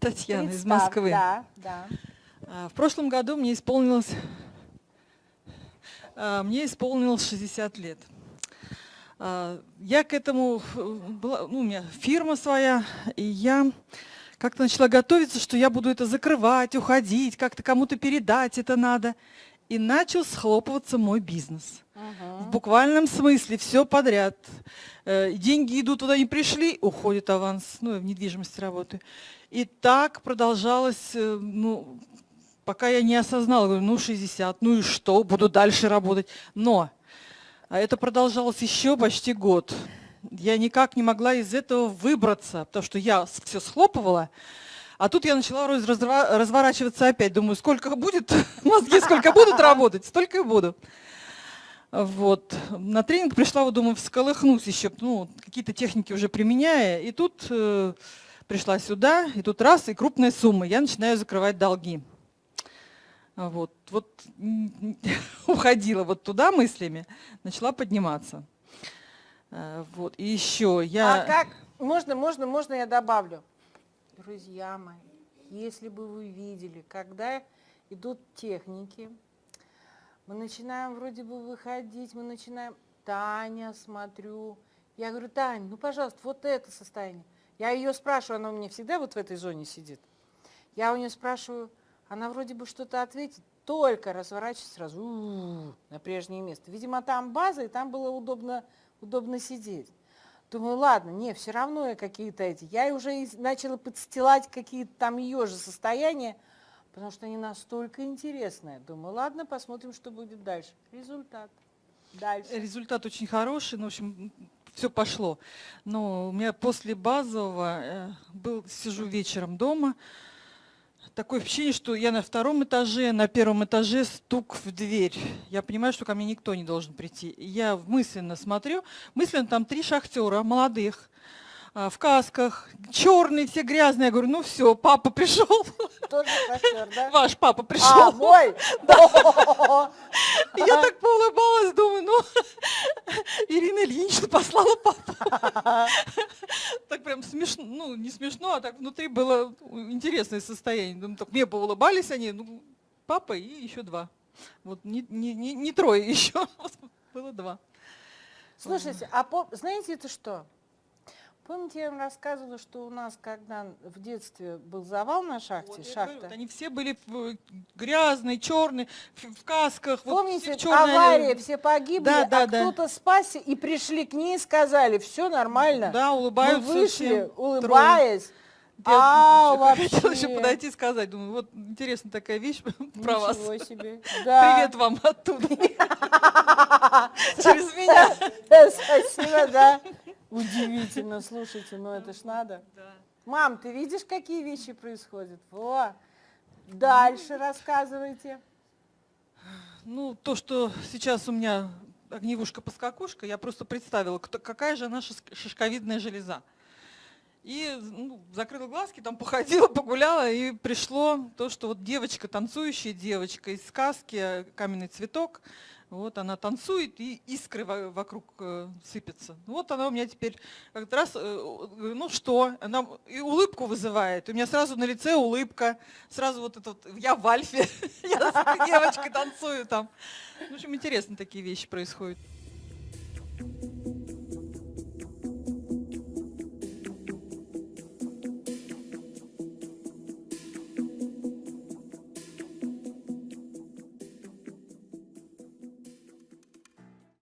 Татьяна из Представь, Москвы. Да, да. А, В прошлом году мне исполнилось, а, мне исполнилось 60 лет. А, Я к этому, была, ну, у меня фирма своя, и я как-то начала готовиться, что я буду это закрывать, уходить, как-то кому-то передать это надо. И начал схлопываться мой бизнес. В буквальном смысле все подряд. Э, Деньги идут туда, не пришли, уходит аванс. Ну, я в недвижимости работаю. И так продолжалось, э, ну, пока я не осознала, говорю, ну 60, ну и что, буду дальше работать. Но а это продолжалось еще почти год. Я никак не могла из этого выбраться, потому что я все схлопывала, а тут я начала разворачиваться опять. Думаю, сколько будет мозги, сколько будут работать, столько и буду. Вот. На тренинг пришла, вот, думаю, всколыхнусь еще, ну, какие-то техники уже применяя. И тут э, пришла сюда, и тут раз, и крупная сумма. Я начинаю закрывать долги. Вот, вот уходила вот туда мыслями, начала подниматься. Э, Вот, и еще я... А как? Можно, можно, можно я добавлю? Друзья мои, если бы вы видели, когда идут техники, мы начинаем вроде бы выходить, мы начинаем, Таня, смотрю, я говорю, Тань, ну, пожалуйста, вот это состояние. Я ее спрашиваю, она у меня всегда вот в этой зоне сидит. Я у нее спрашиваю, она вроде бы что-то ответит, только разворачивается сразу у-у-у, на прежнее место. Видимо, там база, и там было удобно, удобно сидеть. Думаю, ладно, не, все равно я какие-то эти. Я уже начала подстилать какие-то там ее же состояния, потому что они настолько интересные. Думаю, ладно, посмотрим, что будет дальше. Результат. Дальше. Результат очень хороший, ну, в общем, все пошло. Но у меня после базового э, был, сижу вечером дома, такое впечатление, что я на втором этаже, на первом этаже стук в дверь. Я понимаю, что ко мне никто не должен прийти. Я мысленно смотрю, мысленно там три шахтера молодых, а, в касках, черные, все грязные. Я говорю, ну все, папа пришел, Тоже шофер, да? ваш папа А, пришел. мой? И Я так поулыбалась, думаю, ну, Ирина Ильинична послала папу. Так прям смешно, ну, не смешно, а так внутри было интересное состояние. Так мне поулыбались они, ну, папа и еще два. Вот не, не, не, не трое еще, было два. Слушайте, а пом- знаете это что? Помните, я вам рассказывала, что у нас, когда в детстве был завал на шахте, Вот, я говорю, шахта, вот они все были э, грязные, черные, в, касках. вот Помните, все в черной авария, все погибли, Да, да, а да. кто-то спасся и пришли к ней и сказали, все нормально. Да, Мы улыбаются вышли, всем, трое. улыбаясь. Я А, ещё хотела еще вообще. подойти и сказать, думаю, вот интересная такая вещь про вас. Ничего себе. Да. Привет вам оттуда. Через меня. Да, Спасибо, да. Удивительно, слушайте, ну это ж надо. Да. Мам, ты видишь, какие вещи происходят? Во. Дальше рассказывайте. Ну, то, что сейчас у меня огневушка-поскакушка, я просто представила, кто, какая же она шишковидная железа. И ну, закрыла глазки, там походила, погуляла, и пришло то, что вот девочка, танцующая девочка из сказки «Каменный цветок», вот она танцует, и искры во- вокруг э, сыпятся. Вот она у меня теперь как раз, э, ну что, она и улыбку вызывает. У меня сразу на лице улыбка, сразу вот это вот, я в альфе, я с девочкой танцую там. В общем, интересно такие вещи происходят.